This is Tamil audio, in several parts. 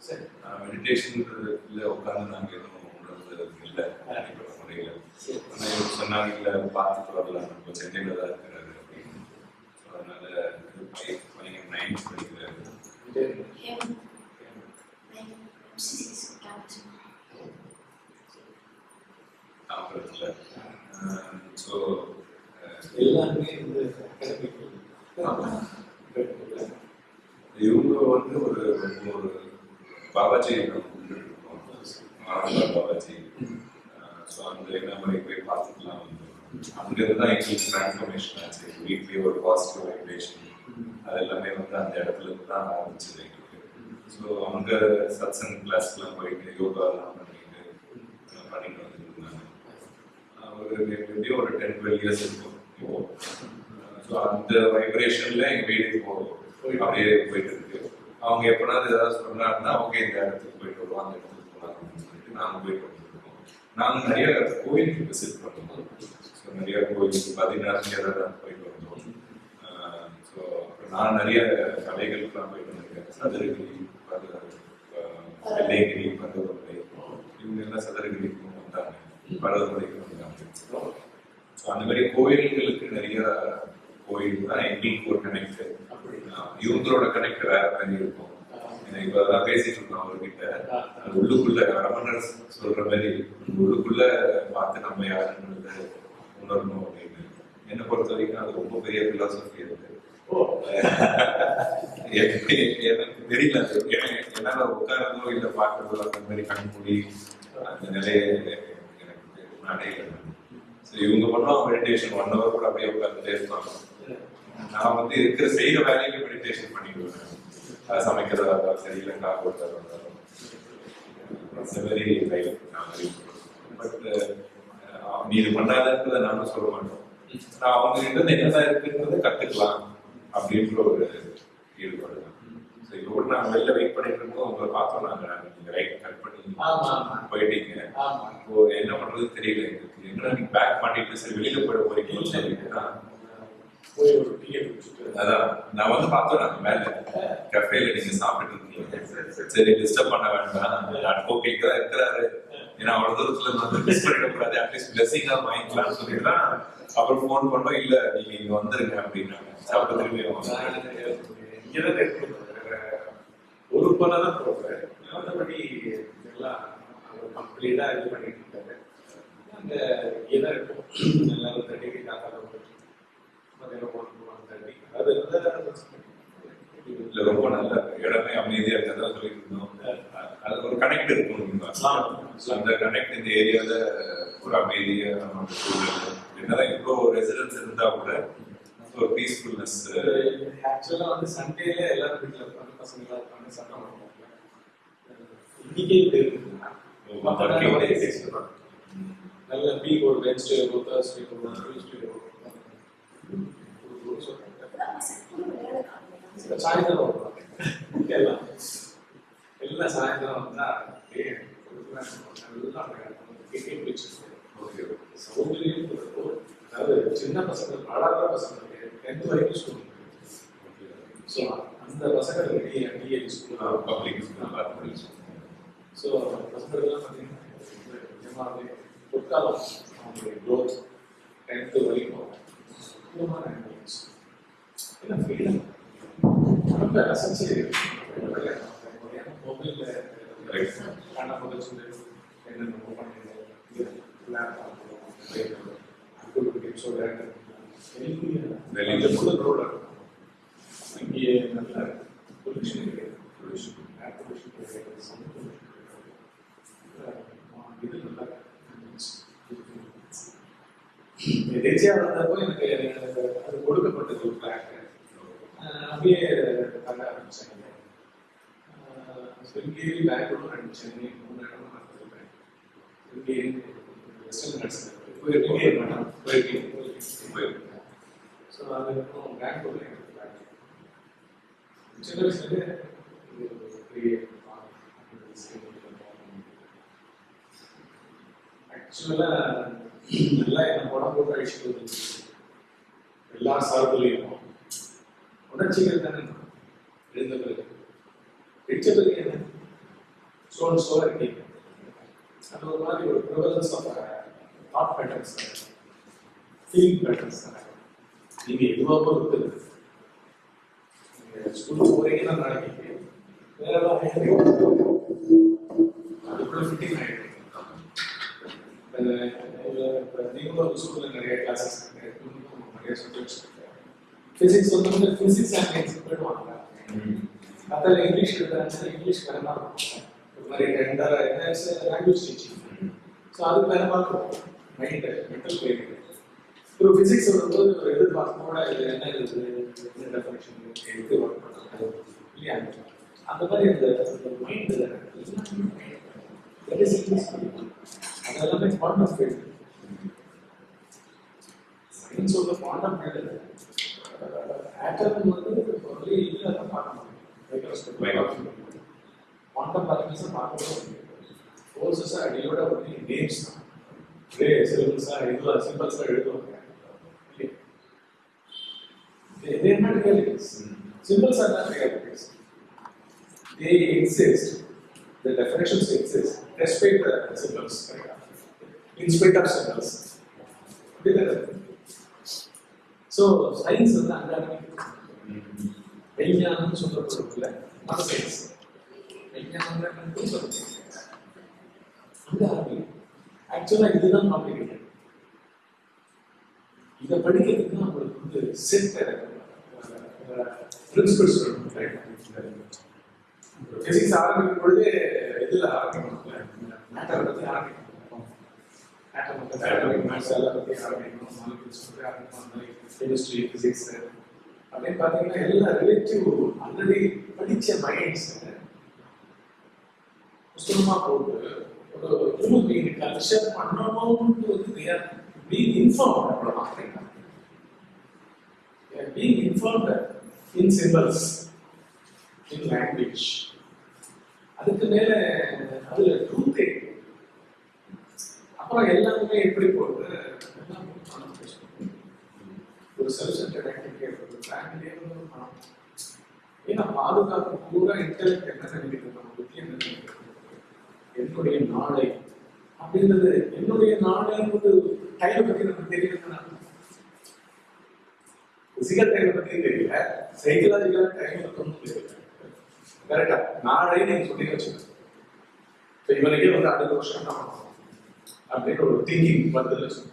சரி மெடிடேஷன்ன்றதுல உட்காந்து நாங்க எதுவும் இல்லை. தனிப்பட்ட முறையில. சரி. ஆனா இவர் சொன்னாங்க இல்ல பார்த்துட்டு வரலாம் நம்ம சென்னையில தான் இருக்கிறாரு. அப்படின்னு. அதனால பையன் நைன்த் படிக்கிறாரு. தாம்பரத்துல ஸோ எல்லாமே இந்த. இவங்க வந்து ஒரு ஒரு பாபாஜி பாபாஜி ஸோ அந்த போய் பார்த்துக்கலாம் வந்து அங்கிருந்து தான் எங்களுக்கு டிரான்ஸ்ஃபர்மேஷன் ஆச்சு வீட்லேயே ஒரு பாசிட்டிவ் வைப்ரேஷன் அது எல்லாமே வந்து அந்த இடத்துல இருந்து தான் ஆரம்பிச்சது எங்களுக்கு ஸோ அவங்க சத்சங் கிளாஸ்லாம் போயிட்டு யோகாலாம் பண்ணிட்டு பண்ணிட்டு வந்துருந்தாங்க ஒரு எப்படியும் ஒரு டென் டுவெல் இயர்ஸ் இருக்கும் இப்போ ஸோ அந்த வைப்ரேஷன்ல எங்கள் வீடு போகும் அப்படியே போயிட்டு இருக்கு அவங்க எப்பனாவது ஏதாவது சொன்னாங்கன்னா ஓகே இந்த இடத்துக்கு போயிட்டு வருவோம் அந்த இடத்துக்கு போகலாம் அப்படின்னு சொல்லிட்டு நாங்கள் போயிட்டு பண்ணிருக்கோம் நாங்கள் நிறைய கோயிலுக்கு விசிட் பண்ணுவோம் ஸோ நிறைய கோயிலுக்கு பதினாறு கேரளா போயிட்டு வந்தோம். ஸோ நான் நிறைய கலைகளுக்குலாம் போயிட்டு வந்திருக்கேன். சதுரகிரி பத அஹ், பருவமலை இவங்க எல்லாம் சதுரகிரிக்கும் வந்தாங்க. பருவமலைக்கும் வந்தாங்க. ஸோ அந்த மாதிரி கோயில்களுக்கு நிறைய கோயில் தான் எங்களுக்கு ஒரு கனெக்ட் இவங்களோட கனெக்ட் வேற மாதிரி இருக்கும். இப்பதான் பேசிட்டு இருக்கோம் அவர்கிட்ட. உள்ளுக்குள்ள ரமணர் சொல்ற மாதிரி உள்ளுக்குள்ள பார்த்து நம்ம யாருன்னு உணரணும் அப்படின்னு. என்னை பொறுத்த வரைக்கும் அது ரொம்ப பெரிய பிலாசபி இருக்கு எனக்கு தெரியல என்னால உட்காரதோ இல்ல பாக்குறதோ அந்த மாதிரி கண்மூடி அந்த நிலையை எனக்கு அடையல ஸோ இவங்க பண்ணுவாங்க மெடிடேஷன் ஒன் ஹவர் கூட அப்படியே உட்காந்துட்டே இருப்பாங்க. நான் வந்து இருக்கிற செய்யற வேலைக்கு மெடிடேஷன் பண்ணிடுவேன் அது சமைக்கிறதா இருந்தாலும் சரி இல்லை கார் ஓட்டுறதா இருந்தாலும். நான் பட் நீ இது பண்ணாதன்றதை நானும் சொல்ல மாட்டோம். நான் அவங்க கிட்ட என்னதான் இருக்குன்றதை கத்துக்கலாம் அப்படின்ற ஒரு ஈடுபாடு தான். கூட நான் வெளில வெயிட் பண்ணிட்டு இருக்கோம் உங்களை பார்த்தோம் நாங்க. நீங்க ரைட் கட் பண்ணி போயிட்டீங்க. ஆமா. இப்போ என்ன பண்றது தெரியல எனக்கு. என்ன நீங்க பேக் பண்ணிட்டு சரி வெளியில போயிட நான் போய் ஒரு டிக்கெட் வச்சுட்டு அதான் நான் வந்து பார்த்தேன் நான் மேல கஃபேல நீங்க சாப்பிட்டு இருக்கீங்க. சரி டிஸ்டர்ப் பண்ண வேண்டாம் அட்வொகேட் தான் இருக்கிறாரு. ஏன்னா அவ்வளோ தூரத்தில் வந்து மிஸ் பண்ணிடக்கூடாது அட்லீஸ்ட் பிளஸிங்கா வாங்கிக்கலாம்னு சொல்லிட்டு அப்புறம் ஃபோன் பண்ணோம் இல்லை நீங்க இங்கே வந்துருங்க அப்படின்னாங்க. சாப்பிட்டு திரும்பி வந்தாங்க. ஒரு பணம் தான் போடுறேன் மற்றபடி எல்லாம் அவர் இது பண்ணிட்டு இருக்காரு அங்க இதான் இருக்கும். எல்லாரும் தட்டி காக்காத மதியம் ஒன்று ஒன் தட்டி அது இல்ல ரொம்ப நல்ல இடமே அமைதியா இருக்கதான் சொல்லிட்டு இருந்தோம். அது ஒரு கனெக்ட் இருக்கும் அந்த கனெக்ட் இந்த ஏரியால ஒரு அமைதியா நம்ம என்னதான் இவ்வளோ ரெசிடென்ஸ் இருந்தா கூட ஒரு பீஸ்ஃபுல்னஸ் ஆக்சுவலா வந்து சண்டேல எல்லாரும் வீட்டுல இருப்பாங்க பசங்க எல்லாம் இருப்பாங்க சட்டம் பண்ணுவாங்க இன்னைக்கே இப்படி வந்து நல்ல வீக் ஒரு வென்ஸ்டே ஒரு தேர்ஸ்டே ஒரு டியூஸ்டே ஒரு சொல்றாங்க சாயந்தரம் வருவாங்க எல்லாம் எல்லாம் சாயந்தரம் வந்தா அப்படியே நல்லா கிட்டே பிடிச்சிருக்கு சௌகரியம் அதாவது சின்ன பசங்க வளர்ற பசங்களுக்கு டென்த் வரைக்கும் ஸ்கூல் ஸோ அந்த பசங்க டிஏ ஸ்கூல் பப்ளிக் ஸ்கூல் ஸோ பசங்களுக்கெல்லாம் பார்த்தீங்கன்னா நிஜமாவே பொற்காலம் அவங்களுடைய க்ரோத் டென்த்து வரைக்கும் இல்லை ஃப்ரீடம் ரொம்ப ரசிச்சு மொபைலில் காண புதைச்சு என்னென்ன இது நல்லா வந்தப்போ எனக்கு அது கொடுக்கப்பட்டது ஒரு பிளாக் அப்படியே பண்ண ஆரம்பிச்சாங்க ஸ்விங்கி பெங்களூர் அண்ட் சென்னை மூணு இடம் நடத்திருக்கேன் ஸ்விங்கி வெஸ்டர்ன் கட்ஸ் போயிருக்கேன் போயிருக்கேன் போயிருக்கேன் ஸோ அதுக்கப்புறம் பெங்களூர்ல எனக்கு சின்ன வயசுலேயே ஆக்சுவலாக நல்லா என்ன உடம்பு எல்லா சார்புலையும். உணர்ச்சிகள் தானே? எழுந்த பிறகு. பிடிச்ச பிறகு என்ன? சோன் சோ இருக்கீங்க அது ஒரு மாதிரி ஒரு prevalence of thought patterns feeling patterns நீங்க எதுவாக பொறுத்து நீங்க ஸ்கூலுக்கு போறீங்கன்னா நாளைக்கு வேற ஏதாவது அதுக்குள்ள ஃபிட்டிங் ஆயிடும் நீங்களும் ஒரு ஸ்கூல்ல நிறைய கிளாஸஸ் நிறைய சப்ஜெக்ட்ஸ் ஃபிசிக்ஸ் வந்து ஃபிசிக்ஸ் அண்ட் மேத்ஸ் போயிடுவாங்க அதில் இங்கிலீஷ் எடுத்தாச்சுன்னா இங்கிலீஷ் வேற மாதிரி இருக்கும் ஒரு மாதிரி ரெண்டரை லாங்குவேஜ் டீச்சிங் ஸோ அதுக்கு வேற மாதிரி இருக்கும் மைண்டு மென்டல் பிளேன் ஒரு ஃபிசிக்ஸ் வரும்போது ஒரு எதிர்பார்ப்போட இது என்ன இது என்ன டெஃபினேஷன் எடுத்து ஒர்க் பண்ணுறது இல்லையா அந்த மாதிரி அந்த மைண்ட் வெரி சீரியஸ் அது எல்லாமே குவாண்டம் ஃபீல்டு சயின்ஸோட குவாண்டம் ஃபீல்டு ஆட்டம் வந்து ஒரு இதில் தான் பார்க்க முடியும் குவாண்டம் பார்ட்டிகல்ஸை பார்க்கவே முடியும் ஃபோர்ஸஸ் அடியோட வந்து நேம்ஸ் தான் ஒரே சிலபஸாக இதெல்லாம் சிம்பிள்ஸாக எழுதுவாங்க They, they are not realities. Symbols are not realities. They exist. The definitions exist despite the symbols. In spite of symbols. So science வந்து அங்க விஞ்ஞானம் சொல்லப்படுறதுல மத சயின்ஸ் விஞ்ஞானம் சொல்லுங்க ஆக்சுவலாக இதுதான் காம்ப்ளிகேட்டட் இதை படிக்கிறதுக்கு நம்மளுக்கு வந்து செட் பிரின்சிபல்ஸ் பிசிக்ஸ் ஆரம்பிக்கும் பொழுது இதில் ஆரம்பிக்கணும் மேட்டரை பற்றி ஆரம்பிக்கணும். ஆட்டம் பற்றி ஆரம்பிக்கணும் மேட்ஸ் எல்லாம் பற்றி ஆரம்பிக்கணும் மாலிகூல்ஸ் பற்றி ஆரம்பிக்கணும் கெமிஸ்ட்ரி ஃபிசிக்ஸ் அப்படின்னு பார்த்தீங்கன்னா எல்லாம் ரிலேட்டிவ் ஆல்ரெடி படித்த மைண்ட்ஸ் புஸ்தகமாக போட்டு ஒரு ஹியூமன் பீயிங் கல்ச்சர் பண்ணணும்னு வந்து தேர் பீங் இன்ஃபார்ம் அவ்வளவுதான் They are being informed in symbols, in அதுக்கு மேலே அதில் ட்ரூத்தே அப்புறம் எல்லாமே எப்படி போகுது எல்லாம் பணம் பேசணும். ஒரு செல்ஃப் சென்டர்ட் ஆக்டிவிட்டி ஒரு ஃபேமிலியே ஒரு பணம். ஏன்னா பாதுகாப்பு பூரா இன்டெலக்ட் என்ன நினைக்கிறது நம்ம புத்தி என்ன நினைக்கிறது என்னுடைய நாளை. அப்படின்றது என்னுடைய நாளைன்றது டைமை பத்தி நமக்கு தெரியல பிசிக்கல் டைமை பத்தி தெரியல. சைக்கலாஜிக்கலா டைம் இருக்கணும் தெரியல. கரெக்டா நாளே நீங்க சொல்லி வச்சுக்கணும் இவனுக்கே வந்து அடுத்த வருஷம் தான் பண்ணணும்? அப்படின்னு ஒரு திங்கிங் பதில் சொன்னேன்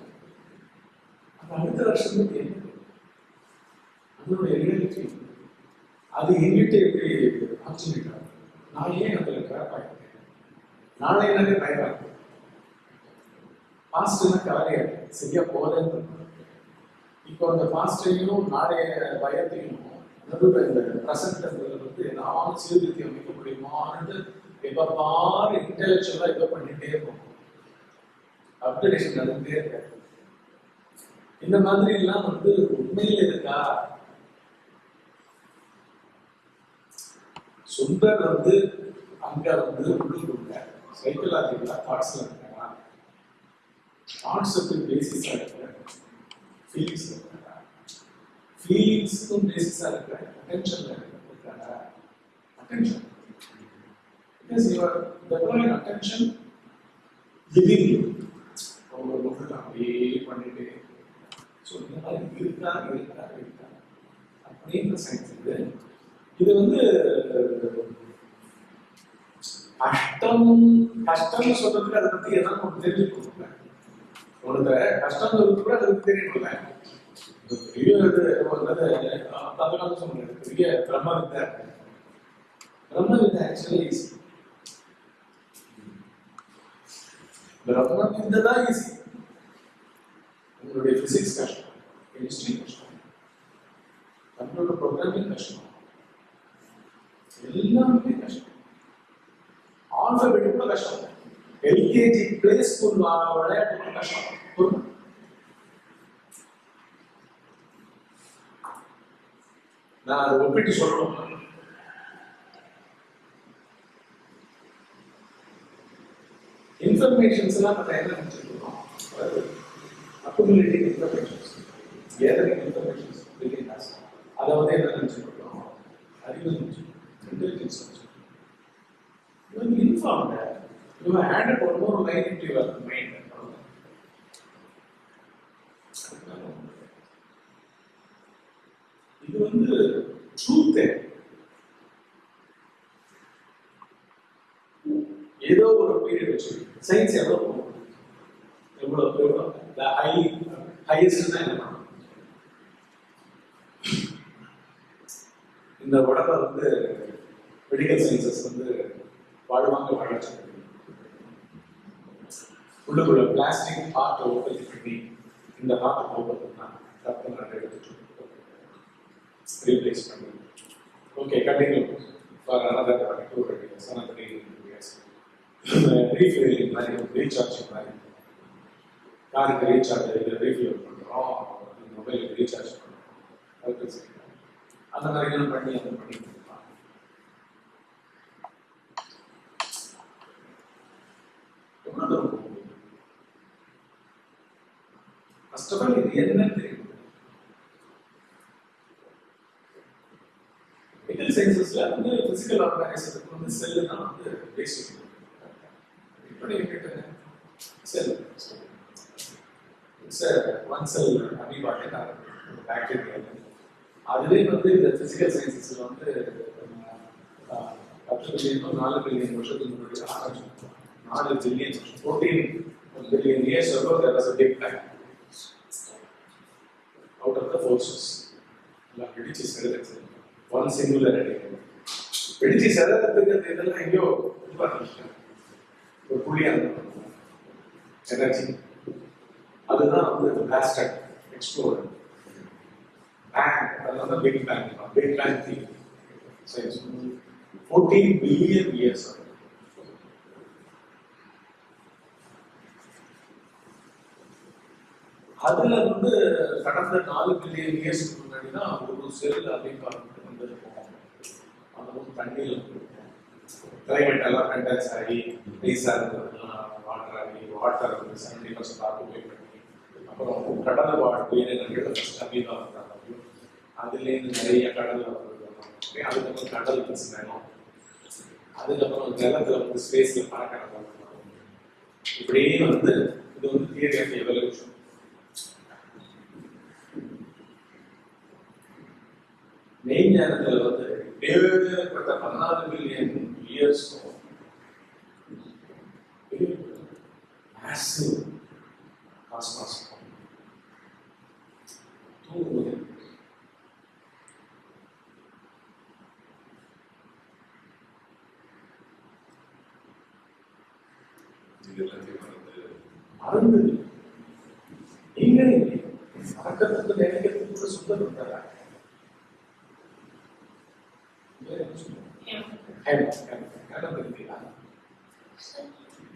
அப்ப அடுத்த வருஷம் என்ன? அதனுடைய ரியாலிட்டி அது எங்கிட்ட எப்படி ஆச்சரியம் நான் ஏன் அதுல கிராப் ஆகிட்டேன் நாளை எனக்கு பயமா இருக்கு பாஸ்ட்னா கவலையா சரியா போதேன்னு இப்போ அந்த பாஸ்டையும் நாளைய பயத்தையும் நடுவில் இந்த ப்ரெசன்ட் வந்து நான் சீர்திருத்தி அமைக்க முடியுமான்னு எப்ப பாரு இன்டெலெக்சுவலா இப்ப பண்ணிட்டே இருக்கும் அப்டேஷன் நடந்துட்டே இருக்க இந்த மாதிரி எல்லாம் வந்து உண்மையில் இருக்கா? சுந்தர் வந்து அங்க வந்து உள்ளுக்குள்ள சைக்கலாஜிக்கலா தாட்ஸ் இருக்காங்க தாட்ஸுக்கு பேசிஸா இருக்கிற ஃபீலிங்ஸ் இருக்காங்க ஃபீலிங்ஸுக்கும் பேசிஸா இருக்கிற அட்டென்ஷன்ல இருக்காங்க attention because you are developing attention within you. அப்படியே பண்ணிட்டு ஸோ இந்த மாதிரி இருக்கா இருக்கா இருக்கா அப்படின்ற சயின்ஸ் இது இது வந்து கஷ்டம் கஷ்டம்னு சொல்றதுக்கு அதை பத்தி எதாவது நமக்கு தெரிஞ்சுக்கணும் உனக்கு கஷ்டம் சொல்றது கூட அதை பத்தி தெரியணும்ல பெரிய இது என்னது அதனால சொன்னேன் பெரிய பிரம்ம வித்தை பிரம்ம வித்தை ஆக்சுவலி ஈஸி பிரம்ம வித்தை தான் ஈஸி உங்களுடைய பிசிக்ஸ் கஷ்டம் கெமிஸ்ட்ரி கஷ்டம் கம்ப்யூட்டர் ப்ரோக்ராமிங் கஷ்டம் எல்லாமே கஷ்டம் ஆல்பபெட் கூட கஷ்டம் எல்கேஜி பிளே ஸ்கூல் விளையாட்டு கூட கஷ்டம் புரியுமா? நான் அதை ஒப்பிட்டு சொல்லணும் இன்ஃபர்மேஷன்ஸ் எல்லாம் நம்ம என்ன நினைச்சிருக்கோம் accumulative informations gathering informations billing toss அதை வந்து என்ன நினைச்சிருக்கோம் அறிவு நினைச்சிருக்கோம் இன்டெலிஜென்ஸ் நினைச்சிருக்கோம் இவங்க informed You have added one more line into your mind. இது வந்து ட்ரூத் ஏதோ ஒரு பீரியட் வச்சு சயின்ஸ் எவ்வளோ போகும்? எவ்வளோ எவ்வளோ ஹை ஹையஸ்ட் என்ன பண்ணும் இந்த உடம்ப வந்து மெடிக்கல் சயின்சஸ் வந்து வாழ்வாங்க வாழச்சு உள்ளுக்குள்ள பிளாஸ்டிக் ஹார்ட்டை உற்பத்தி பண்ணி இந்த ஹார்ட் போகிறதுனா ரத்தம் நிறைய எடுத்துட்டு ரீப்ளேஸ் பண்ணி. Okay continue for another two years another years refilling மாதிரி ரீசார்ஜ் மாதிரி. காருக்கு ரீசார்ஜ் இல்லை ரீஃபில் பண்ணுறோம் மொபைலுக்கு ரீசார்ஜ் பண்ணுறோம் அதுக்கு அந்த மாதிரி பண்ணி அந்த பண்ணி கொடுப்பாங்க எவ்வளோ தூரம் ஃபர்ஸ்ட் ஆஃப் ஆல் இது என்னன்னு தெரியும். மெடிக்கல் சயின்சஸ்ல வந்து பிசிக்கல் ஆர்கனைசத்துக்கு வந்து செல்லு தான் வந்து பேசிட்டு இப்போ நீங்க கேட்டேன். செல் இட்ஸ் ஒன் செல் அமீபாட்டே பாக்டீரியா அதுவே வந்து இந்த பிசிக்கல் சயின்சஸ்ல வந்து அஹ், பத்து பில்லியன் நாலு பில்லியன் வருஷத்துக்கு முன்னாடி ஆரம்பிச்சு நாலு billion fourteen billion years ago there was a big bang. Out of the forces எல்லாம் வெடிச்சு செலுத்து ஒன் சிங்குலர் வெடிச்சு செலுத்துறதுக்கு இதெல்லாம் எங்கேயோ இது பண்ணிருக்காங்க. ஒரு புள்ளியா எனர்ஜி அதுதான் வந்து பிளாஸ்டட் எக்ஸ்ப்ளோர் பேங் அதனால big bang big bang theory science fourteen billion years அதுல வந்து கடந்த நாலு பில்லியன் இயர்ஸ்க்கு முன்னாடி தான் ஒரு செல் அப்படின்னு வந்து போகும் அந்த வந்து தண்ணியில் கிளைமேட் எல்லாம் கண்டன்ஸ் ஆகி ஐஸாக இருந்ததுலாம் வாட்டர் ஆகி வாட்டர் வந்து செவன்டி பர்சன்ட் ஆக்குபை அப்புறம் கடல் வாழ் உயிரினங்கள் ஃபஸ்ட் அமீபா வந்தாங்க அதுலேருந்து நிறைய கடல் வந்தது அதுக்கப்புறம் கடல் பிரச்சனை அதுக்கப்புறம் ஜலத்துல வந்து ஸ்பேஸ்ல பறக்கிற இப்படியே வந்து இது வந்து தியரி ஆஃப் எவல்யூஷன் நேரத்தில் வந்து வேறுபட்ட பதினாறு மில்லியன் இயர்ஸும் दूर हो। जाए भारत में नहीं करेंगे हरकत तो लेने के लिए पूरा सुंदर होता रहा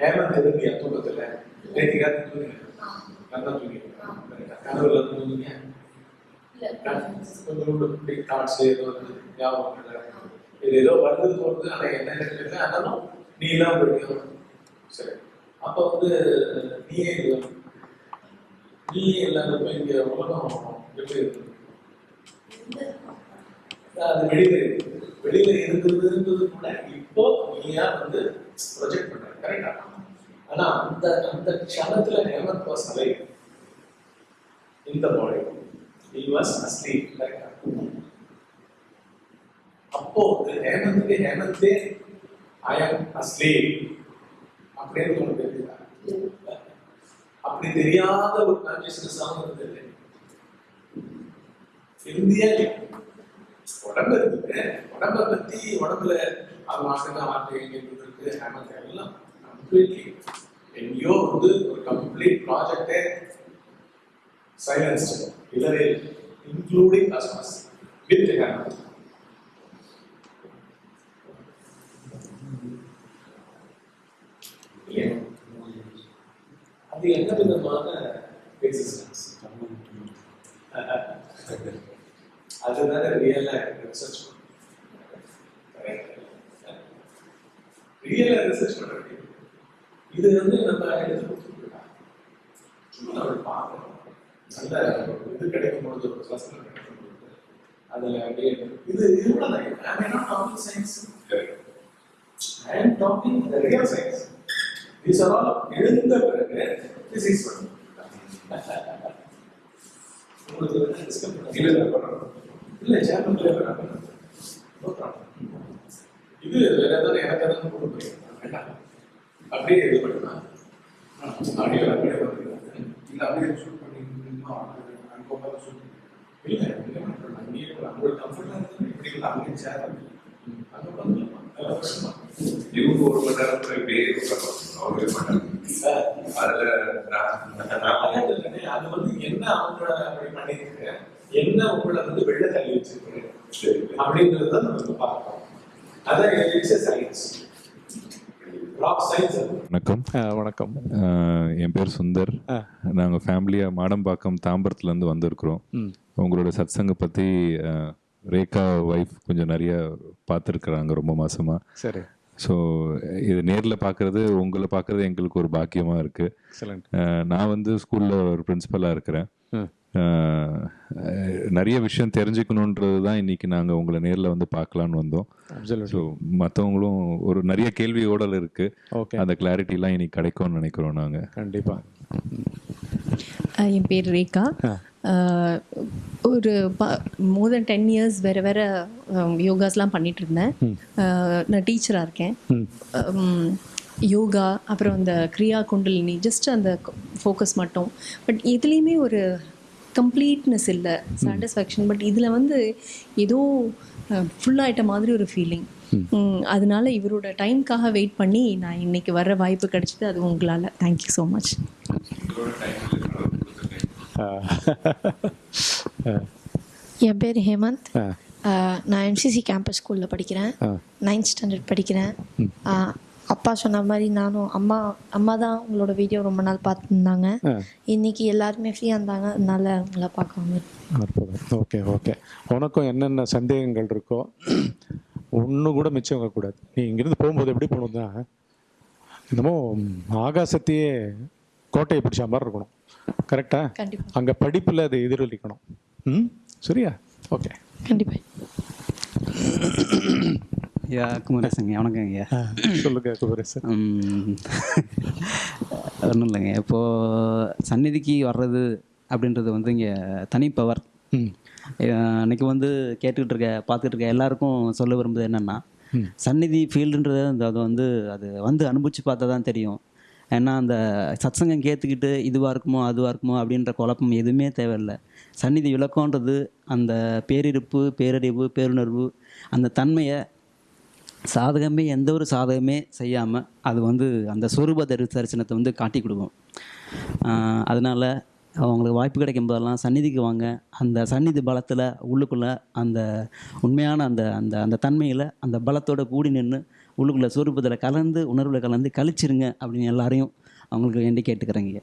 हेमंत दिया तो बदला है। नहीं दिया तो नहीं करना तो नहीं करना तो नहीं கொஞ்சம் தாட்ஸ் ஏதோ ஞாபகம் இது ஏதோ வருது போறது ஆனா என்ன தெரியல. ஆனாலும் நீ எல்லாம் படிக்கணும் சரி. அப்ப வந்து நீயே இல்லை நீ இல்லாதப்ப இங்க உலகம் எப்படி இருக்கு? அது வெளியில இருக்கு வெளியில இருந்ததுன்றது கூட இப்போ நீயா வந்து ப்ரொஜெக்ட் பண்ற. கரெக்டா ஆனா அந்த அந்த க்ஷணத்துல ஹேமந்த் வாஸ் அலை இந்த பாடி he was asleep கரெக்டா அப்போ வந்து ஹேமந்தே ஐ ஆம் அஸ்லீப் அப்படின்னு உனக்கு தெரியுதா? அப்படி தெரியாத ஒரு கான்சியஸ்னஸ் ஆகும் இருந்தது. இந்தியா உடம்பு இருக்குது உடம்ப பத்தி உடம்புல அது மாசம் வார்த்தை எங்க இருக்கு ஹேமந்த் எல்லாம் கம்ப்ளீட்லி எங்கேயோ வந்து ஒரு கம்ப்ளீட் ப்ராஜெக்டே சைலன்ஸ் இல்லவே இன்க்ளூடிங் கஸ்டமர்ஸ் வித் ஹேமந்த் இல்லையா அது என்ன விதமான எக்ஸிஸ்டன்ஸ் அதுதானே ரியலா ரிசர்ச் ரியலா ரிசர்ச் வேண்டியது. இது வந்து நம்ம எடுத்து கொடுத்துருக்கோம். சும்மா நம்ம பார்க்கணும். நல்ல இது கிடைக்கும் பொழுது ஒரு கிளாஸ்ல கிடைக்கும் பொழுது அதுல அப்படியே இது இவ்வளவுதான் I not talking science I am talking the real science These are all எழுந்த பிறகு physics பண்ணணும். உங்களுக்கு வந்து discuss பண்ண- இல்ல பண்ணணும் இல்ல. இது வேற ஏதாவது எனக்கு ஏதாவது கொண்டு போயிருக்கேன் வேண்டாம். அப்படியே இது பண்ணலாம். ஆடியோ அப்படியே இல்ல அப்படியே இன்னும் அங்க உட்காந்து ஷூட் இல்ல உங்களுக்கு இப்படி இல்லை அங்கே சேர் அங்க பண்ணலாம் அதெல்லாம் பிரச்சனை இவங்க ஒரு மணி போய் பேர் மாட்டாங்க அதுல அது வந்து என்ன அவங்கள அப்படி பண்ணிருக்கு என்ன உங்களை வந்து வெளில தள்ளி வச்சிருக்கு சரி அப்படின்றது நம்ம பார்க்கணும் அதான் சயின்ஸ் வணக்கம். வணக்கம். என் பேர் சுந்தர். நாங்கள் ஃபேமிலியாக மாடம்பாக்கம் தாம்பரத்துலேருந்து வந்திருக்கிறோம். உங்களோட சத்சங்க பற்றி ரேகா ஒய்ஃப் கொஞ்சம் நிறைய பார்த்துருக்குறாங்க ரொம்ப மாசமா. சரி. ஸோ இது நேரில் பார்க்குறது உங்களை பார்க்குறது எங்களுக்கு ஒரு பாக்கியமாக இருக்குது நான் வந்து ஸ்கூலில் ஒரு பிரின்சிபலாக இருக்கிறேன். நிறைய விஷயம் தெரிஞ்சுக்கணுன்றது தான் இன்னைக்கு நாங்கள் உங்களை நேரில் வந்து பார்க்கலான்னு வந்தோம். ஸோ மற்றவங்களும் ஒரு நிறைய கேள்வி ஓடல் இருக்குது ஓகே அந்த கிளாரிட்டிலாம் இன்னைக்கு கிடைக்கும்னு நினைக்கிறோம் நாங்கள் கண்டிப்பா. அஹ் என் பேர் ரேகா. ஒரு மோர் தென் டென் இயர்ஸ் வேறு வேறு யோகாஸ்லாம் பண்ணிட்டு இருந்தேன் நான் டீச்சராக இருக்கேன். யோகா அப்புறம் அந்த கிரியா குண்டலினி ஜஸ்ட் அந்த ஃபோக்கஸ் மட்டும். பட் இதுலேயுமே ஒரு கம்ப்ளீட்னஸ் இல்லை சாட்டிஸ்ஃபேக்ஷன் பட் இதில் வந்து ஏதோ ஃபுல்லாகிட்ட மாதிரி ஒரு ஃபீலிங் அதனால இவரோட டைம்க்காக வெயிட் பண்ணி நான் இன்னைக்கு வர வாய்ப்பு கிடைச்சது அது உங்களால். தேங்க்யூ ஸோ மச் என் பேர் ஹேமந்த். நான் எம்சிசி கேம்பஸ் ஸ்கூலில் படிக்கிறேன். நைன்த் ஸ்டாண்டர்ட் படிக்கிறேன். அப்பா சொன்ன மாதிரி நானும் அம்மா அம்மா தான் உங்களோட வீடியோ ரொம்ப நாள் பார்த்துருந்தாங்க. இன்னைக்கு எல்லாருமே ஃப்ரீயாக இருந்தாங்க. அதனால உங்களை பார்க்க வந்து அற்புதம். ஓகே ஓகே உனக்கும் என்னென்ன சந்தேகங்கள் இருக்கோ ஒன்று கூட மிச்சம் வைக்கக்கூடாது நீ இங்கேருந்து போகும்போது எப்படி போகணும்னா என்னமோ ஆகாசத்தையே கோட்டையை பிடிச்ச மாதிரி இருக்கணும். கரெக்டா கண்டிப்பாக அங்கே படிப்பில் அது எதிரொலிக்கணும். ம்? சரியா? ஓகே கண்டிப்பாக ஐயா குமரேசங்க வணக்கம் ஐயா. சொல்லுங்க குபரேசன் ஒன்றும் இல்லைங்க. இப்போது சந்நிதிக்கு வர்றது அப்படின்றது வந்து இங்கே தனி பவர் அன்னைக்கு வந்து கேட்டுக்கிட்டு இருக்க பார்த்துக்கிட்டு இருக்க எல்லாருக்கும் சொல்ல விரும்புது என்னென்னா சந்நிதி ஃபீல்டுன்றது அந்த அது வந்து அது வந்து அனுபவிச்சு பார்த்தா தான் தெரியும். ஏன்னா அந்த சத்சங்கம் கேத்துக்கிட்டு இதுவாக இருக்குமோ அதுவாக இருக்குமோ அப்படின்ற குழப்பம் எதுவுமே தேவையில்லை. சந்நிதி விளக்கம்ன்றது அந்த பேரிருப்பு பேரறிவு பேருணர்வு அந்த தன்மையை சாதகமே எந்த ஒரு சாதகமே செய்யாமல் அது வந்து அந்த சொரூப தரி தரிசனத்தை வந்து காட்டி கொடுக்கும். அதனால் அதனால அவங்களுக்கு வாய்ப்பு கிடைக்கும் போதெல்லாம் சந்நிதிக்கு வாங்க. அந்த சந்நிதி பலத்தில் உள்ளுக்குள்ளே அந்த உண்மையான அந்த அந்த அந்த தன்மையில் அந்த பலத்தோடு கூடி நின்று உள்ளுக்குள்ளே சொரூபத்தில் கலந்து உணர்வில் கலந்து கழிச்சிருங்க அப்படின்னு எல்லாரையும் அவங்களுக்கு வேண்டி கேட்டுக்கிறேங்க.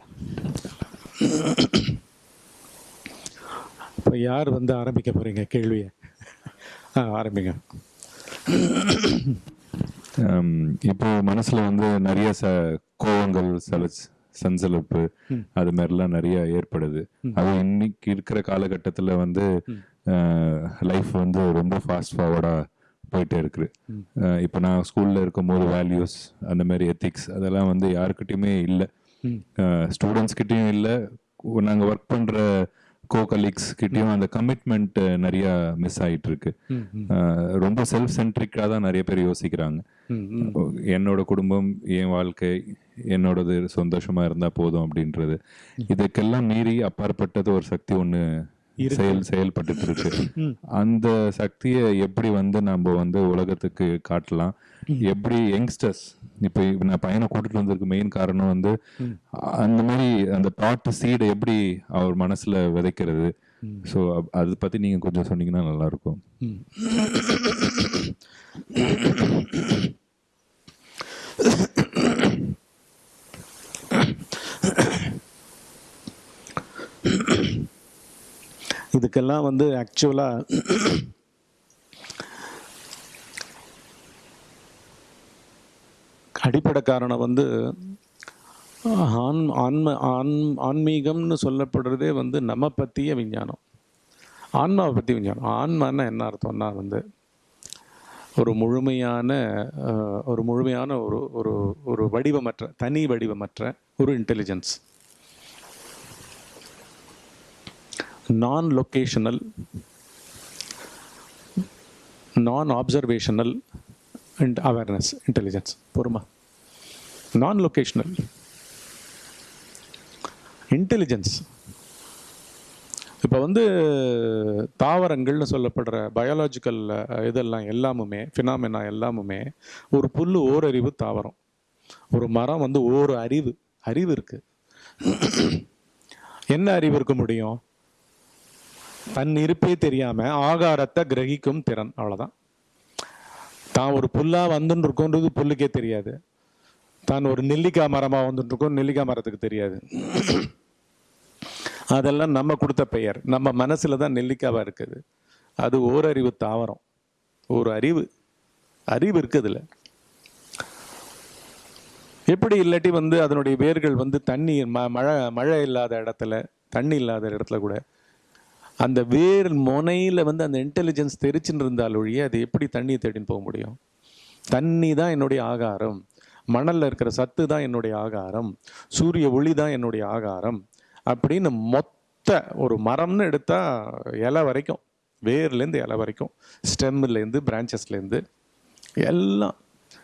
இப்போ யார் வந்து ஆரம்பிக்க போகிறீங்க கேள்வியை. ஆரம்பிங்க. இப்போ மனசுல வந்து நிறைய ச கோவங்கள் சல சஞ்சலப்பு அது மாதிரிலாம் நிறைய ஏற்படுது. அது இன்னைக்கு இருக்கிற காலகட்டத்தில் வந்து லைஃப் வந்து ரொம்ப ஃபாஸ்ட் ஃபார்வர்டாக போயிட்டே இருக்குது இப்போ நான் ஸ்கூலில் இருக்கும்போது வேல்யூஸ் அந்த மாதிரி எத்திக்ஸ் அதெல்லாம் வந்து யாருக்கிட்டையுமே இல்லை. ஸ்டூடெண்ட்ஸ்கிட்டையும் இல்லை. நாங்கள் ஒர்க் பண்ணுற கோ கலீக்ஸ் கிட்டயும் அந்த கமிட்மெண்ட் நிறைய மிஸ் ஆயிட்டு இருக்கு ரொம்ப செல்ஃப் சென்ட்ரிக்காக தான் நிறைய பேர் யோசிக்கிறாங்க. என்னோட குடும்பம் என் வாழ்க்கை என்னோடது சந்தோஷமா இருந்தா போதும் அப்படின்றது. இதுக்கெல்லாம் மீறி அப்பாற்பட்டது ஒரு சக்தி ஒண்ணு செயல் செயல்பட்டுட்டு இருக்கு அந்த சக்தியை எப்படி வந்து நம்ம வந்து உலகத்துக்கு காட்டலாம்? எப்படி யங்ஸ்டர்ஸ் இப்போ நான் பையனை கூட்டிட்டு வந்ததுக்கு மெயின் காரணம் வந்து அந்த மாதிரி அந்த தாட் சீடை எப்படி அவர் மனசுல விதைக்கிறது? ஸோ அதை பத்தி நீங்க கொஞ்சம் சொன்னீங்கன்னா நல்லா இருக்கும் இதுக்கெல்லாம் வந்து ஆக்சுவலாக அடிப்படை காரணம் வந்து ஆன் ஆன்ம ஆன் ஆன்மீகம்னு சொல்லப்படுறதே வந்து நம்ம பற்றிய விஞ்ஞானம். ஆன்மாவை பற்றி விஞ்ஞானம். ஆன்மான்னா என்ன அர்த்தம்னா வந்து ஒரு முழுமையான ஒரு முழுமையான ஒரு ஒரு ஒரு வடிவமற்ற தனி வடிவமற்ற ஒரு intelligence non locational non observational and awareness intelligence பொறுமா. Non locational intelligence இப்போ வந்து தாவரங்கள்னு சொல்லப்படுற பயாலாஜிக்கல் இதெல்லாம் எல்லாமுமே ஃபினாமினா எல்லாமுமே ஒரு புல் ஓரறிவு தாவரம். ஒரு மரம் வந்து ஓர் அறிவு அறிவு இருக்கு. என்ன அறிவு இருக்க முடியும்? தன் இருப்பே தெரியாம ஆகாரத்தை கிரகிக்கும் திறன் அவ்வளவுதான். தான் ஒரு புல்லாக வந்துன்னு இருக்கோன்றது புல்லுக்கே தெரியாது. தான் ஒரு நெல்லிக்காய் மரமாக வந்துட்டுருக்கோம் நெல்லிக்காய் மரத்துக்கு தெரியாது. அதெல்லாம் நம்ம கொடுத்த பெயர். நம்ம மனசில் தான் நெல்லிக்காவாக இருக்குது. அது ஓரறிவு தாவரம். ஒரு அறிவு. அறிவு இருக்குதுல்ல எப்படி இல்லாட்டி வந்து அதனுடைய வேர்கள் வந்து தண்ணி ம மழை மழை இல்லாத இடத்துல தண்ணி இல்லாத இடத்துல கூட அந்த வேர் முனையில் வந்து அந்த இன்டெலிஜென்ஸ் தெரிச்சுன்னு இருந்தால் ஒழிய அது எப்படி தண்ணியை தேடின்னு போக முடியும்? தண்ணி தான் என்னுடைய ஆகாரம். மணலில் இருக்கிற சத்து தான் என்னுடைய ஆகாரம். சூரிய ஒளி தான் என்னுடைய ஆகாரம். அப்படின்னு மொத்த ஒரு மரம்னு எடுத்தால் இலை வரைக்கும் வேர்லேருந்து இலை வரைக்கும் ஸ்டெம்லேருந்து பிரான்ச்சஸ்லேருந்து எல்லாம்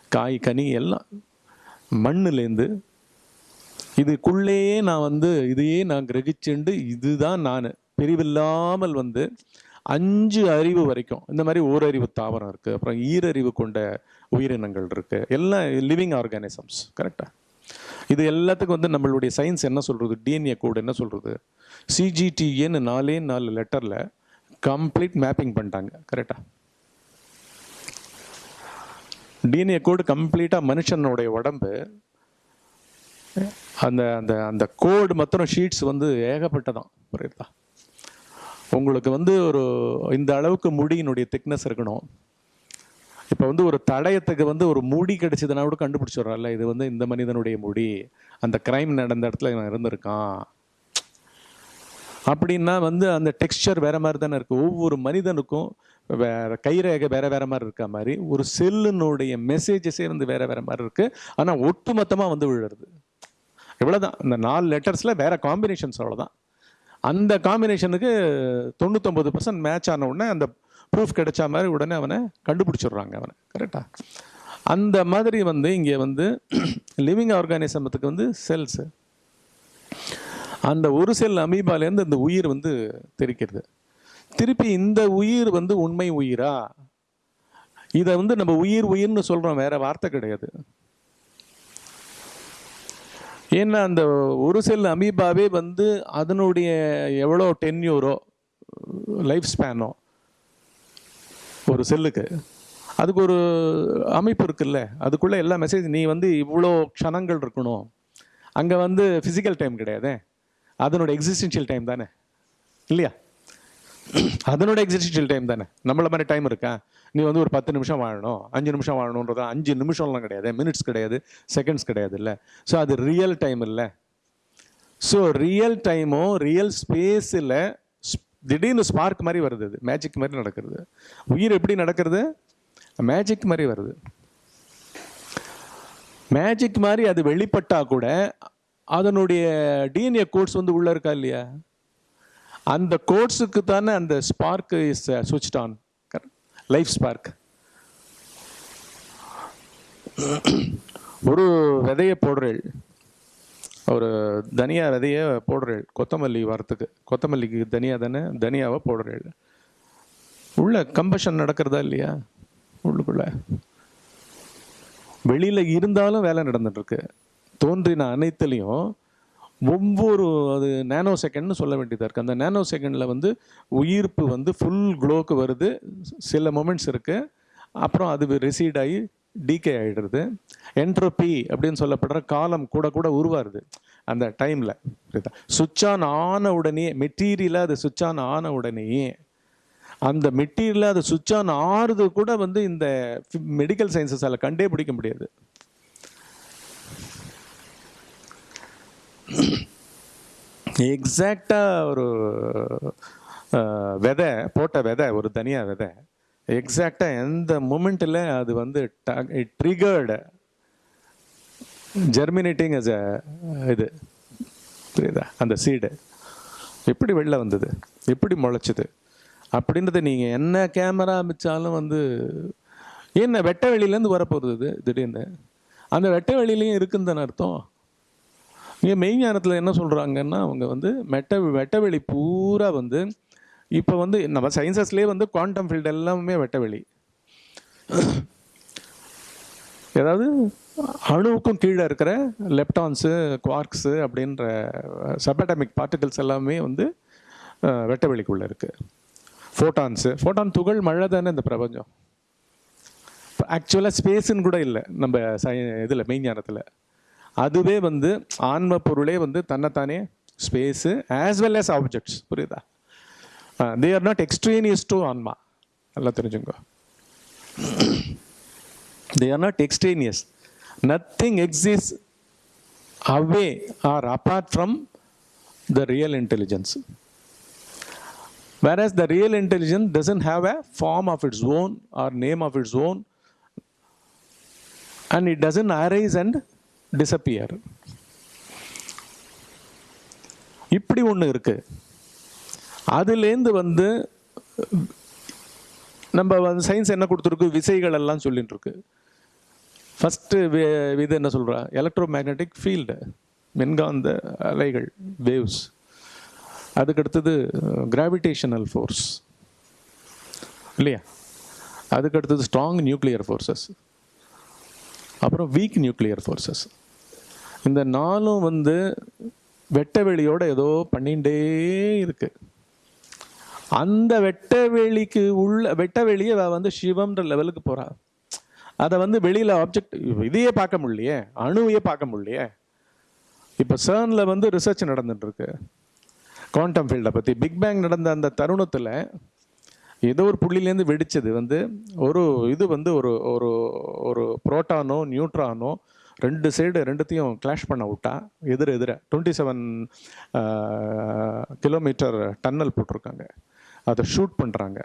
காய் கனி எல்லாம் மண்ணுலேருந்து இதுக்குள்ளேயே நான் வந்து இதையே நான் கிரகிச்சுண்டு இதுதான் நான். பிரிவில்லாமல் வந்து அஞ்சு அறிவு வரைக்கும் இந்த மாதிரி ஓரறிவு தாவரம் இருக்குது அப்புறம் ஈரறிவு கொண்ட உயிரினங்கள் இருக்குது எல்லாம் லிவிங் ஆர்கானிசம்ஸ் கரெக்டாக இது எல்லாத்துக்கும் வந்து நம்மளுடைய சயின்ஸ் என்ன சொல்கிறது டிஎன்ஏ கோடு என்ன சொல்கிறது சிஜிடிஏன்னு நாலே நாலு லெட்டரில் கம்ப்ளீட் மேப்பிங் பண்ணிட்டாங்க கரெக்டாக டிஎன்ஏ கோடு கம்ப்ளீட்டாக மனுஷனுடைய உடம்பு அந்த அந்த அந்த கோடு மற்றும் ஷீட்ஸ் வந்து ஏகப்பட்டதான் புரியுதா? உங்களுக்கு வந்து ஒரு இந்த அளவுக்கு முடியினுடைய திக்னஸ் இருக்கணும். இப்போ வந்து ஒரு தடயத்துக்கு வந்து ஒரு முடி கிடைச்சதுன்னா கூட கண்டுபிடிச்சிடறோம்ல இது வந்து இந்த மனிதனுடைய முடி அந்த கிரைம் நடந்த இடத்துல இவன் இருந்திருக்கான். அப்படின்னா வந்து அந்த டெக்ஸ்சர் வேற மாதிரி தானே இருக்கு. ஒவ்வொரு மனிதனுக்கும் வேற கைரேகை வேற வேற மாதிரி இருக்க மாதிரி ஒரு செல்லுனுடைய மெசேஜஸே வந்து வேற வேற மாதிரி இருக்கு. ஆனால் ஒட்டுமொத்தமாக வந்து விழுறது. இவ்வளோதான் இந்த நாலு லெட்டர்ஸ்ல வேற காம்பினேஷன்ஸ் அவ்வளோதான் அந்த காம்பினேஷனுக்கு தொண்ணூத்தொம்பது பர்சன்ட் மேட்ச் ஆன உடனே அந்த ப்ரூஃப் கிடைச்ச மாதிரி உடனே அவனை கண்டுபிடிச்சிடுறாங்க அவனை. கரெக்டா அந்த மாதிரி வந்து இங்கே வந்து லிவிங் ஆர்கானிசமத்துக்கு வந்து செல்ஸ் அந்த ஒரு செல் அமீபாலேருந்து இந்த உயிர் வந்து தெரிக்கிறது. திருப்பி இந்த உயிர் வந்து உண்மை உயிரா? இதை வந்து நம்ம உயிர் உயிர்னு சொல்கிறோம் வேற வார்த்தை கிடையாது. ஏன்னா அந்த ஒரு செல் அமீபாவே வந்து அதனுடைய எவ்வளோ டென்யூரோ லைஃப் ஸ்பேனோ? ஒரு செல்லுக்கு. அதுக்கு ஒரு அமைப்பு இருக்குல்ல? அதுக்குள்ளே எல்லா மெசேஜ் நீ வந்து இவ்வளோ க்ஷணங்கள் இருக்கணும். அங்கே வந்து ஃபிசிக்கல் டைம் கிடையாதே. அதனோட எக்ஸிஸ்டென்ஷியல் டைம் தானே. இல்லையா? அதனோட எக்ஸிஸ்டென்ஷியல் டைம் தானே. நம்மள மாதிரி டைம் இருக்கா? நீ வந்து ஒரு பத்து நிமிஷம் வாழணும் அஞ்சு நிமிஷம் வாழணுன்றது? அஞ்சு நிமிஷம்லாம் கிடையாது மினிட்ஸ் கிடையாது செகண்ட்ஸ் கிடையாது இல்லை. ஸோ அது ரியல் டைம் இல்லை. ஸோ ரியல் டைமும் ரியல் ஸ்பேஸில் திடீர்னு ஸ்பார்க் மாதிரி வருது அது மேஜிக் மாதிரி நடக்கிறது. உயிர் எப்படி நடக்கிறது? மேஜிக் மாதிரி வருது. மேஜிக் மாதிரி அது வெளிப்பட்டால் கூட அதனுடைய டிஎன்ஏ கோட்ஸ் வந்து உள்ளே இருக்கா இல்லையா? அந்த கோட்ஸுக்கு தானே அந்த spark is switch on life spark ஒரு விதையை போடுறேள். ஒரு தனியா விதைய போடுறேள். கொத்தமல்லி வரத்துக்கு. கொத்தமல்லிக்கு தனியா தானே தனியாவை போடுறேள். உள்ள கம்பஷன் நடக்கிறதா இல்லையா? உள்ளுக்குள்ள. வெளியில் இருந்தாலும் வேலை நடந்துட்டு இருக்கு. தோன்றின அனைத்துலேயும் ஒவ்வொரு அது நேனோ செகண்ட்னு சொல்ல வேண்டியதாக இருக்குது அந்த நேனோ செகண்டில் வந்து உயிர்ப்பு வந்து ஃபுல் க்ளோக்கு வருது. சில மொமெண்ட்ஸ் இருக்குது அப்புறம் அது ரிசீட் ஆகி டீகே ஆகிடுறது என்ட்ரோபி அப்படின்னு சொல்லப்படுற காலம் கூட கூட உருவாருது அந்த டைமில் சுவிட்ச் ஆன் ஆன உடனே மெட்டீரியலாக அது சுவிட்ச் ஆன் ஆன உடனேயே அந்த மெட்டீரியலாக அது சுவிட்ச் ஆன் ஆறுது கூட வந்து இந்த மெடிக்கல் சயின்சஸால் கண்டே பிடிக்க முடியாது. எக்ஸாக்டாக ஒரு விதை போட்ட விதை ஒரு தனியாக விதை. எக்ஸாக்டாக எந்த மூமெண்ட்டில் அது வந்து ட்ரிகர்டு ஜெர்மினேட்டிங் as அ இது. புரியுதா? அந்த சீடு எப்படி வெளில வந்தது. எப்படி முளைச்சிது. அப்படின்றத நீங்கள் என்ன கேமரா அமைச்சாலும் வந்து என்ன வெட்ட வெளியிலேருந்து வரப்போகுது திடீர்னு. அந்த வெட்ட வெளியிலையும் இருக்குன்னு அர்த்தம். இங்கே மெய்ஞானத்தில் என்ன சொல்கிறாங்கன்னா அவங்க வந்து மெட்ட வெட்டவெளி பூரா வந்து இப்போ வந்து நம்ம சயின்சஸ்லேயே வந்து குவாண்டம் ஃபீல்டு எல்லாமே வெட்டவெளி ஏதாவது அணுவுக்கும் கீழே இருக்கிற லெப்டான்ஸு குவார்க்ஸு அப்படின்ற சபடமிக் பார்ட்டிகல்ஸ் எல்லாமே வந்து வெட்டவெளிக்குள்ளே இருக்குது ஃபோட்டான்ஸு ஃபோட்டான் துகள் மழை தானே இந்த பிரபஞ்சம். ஆக்சுவலாக ஸ்பேஸுன்னு கூட இல்லை நம்ம சய இதில் மெய்ஞானத்தில் அதுவே வந்து ஆன்ம பொருளே வந்து தன்னைத்தானே space as well as objects புரியுதா they are not extraneous to ஆன்மா நல்லா தெரிஞ்சுங்க they are not extraneous nothing exists away are apart from the real intelligence whereas the real intelligence doesn't have a form of its own or name of its own and it doesn't arise and disappear இப்படி ஒன்று இருக்கு. அதுலேருந்து வந்து நம்ம வந்து சயின்ஸ் என்ன கொடுத்துருக்கு? விசைகள் எல்லாம் சொல்லிட்டு இருக்கு. ஃபஸ்ட்டு இது என்ன சொல்கிறா எலக்ட்ரோ மேக்னெட்டிக் ஃபீல்டு மின்காந்த அலைகள் வேவ்ஸ் அதுக்கடுத்தது கிராவிடேஷனல் ஃபோர்ஸ் இல்லையா? அதுக்கு அடுத்தது ஸ்ட்ராங் நியூக்ளியர் ஃபோர்ஸஸ் அப்புறம் வீக் நியூக்ளியர் ஃபோர்ஸஸ் இந்த நாளும் வந்து வெட்ட வெளியோட ஏதோ பண்ணிகிட்டே இருக்கு. அந்த வெட்ட வெளிக்கு உள்ள வெட்ட வெளியே அவ வந்து சிவம்ன்ற லெவலுக்கு போறா. அதை வந்து வெளியில ஆப்ஜெக்ட் இதையே பார்க்க முடியலையே அணுவையே பார்க்க முடியலையே. இப்போ CERN-ல வந்து ரிசர்ச் நடந்துட்டு இருக்கு குவாண்டம் ஃபீல்டை பற்றி பிக் பேங் நடந்த அந்த தருணத்தில் ஏதோ ஒரு புள்ளிலேருந்து வெடிச்சது வந்து ஒரு இது வந்து ஒரு ஒரு ஒரு புரோட்டானோ நியூட்ரானோ ரெண்டு சைடு ரெண்டுத்தையும் கிளாஷ் பண்ண விட்டா எதிர எதிர டுவெண்ட்டி செவன் கிலோமீட்டர் டன்னல் போட்டிருக்காங்க. அதை ஷூட் பண்ணுறாங்க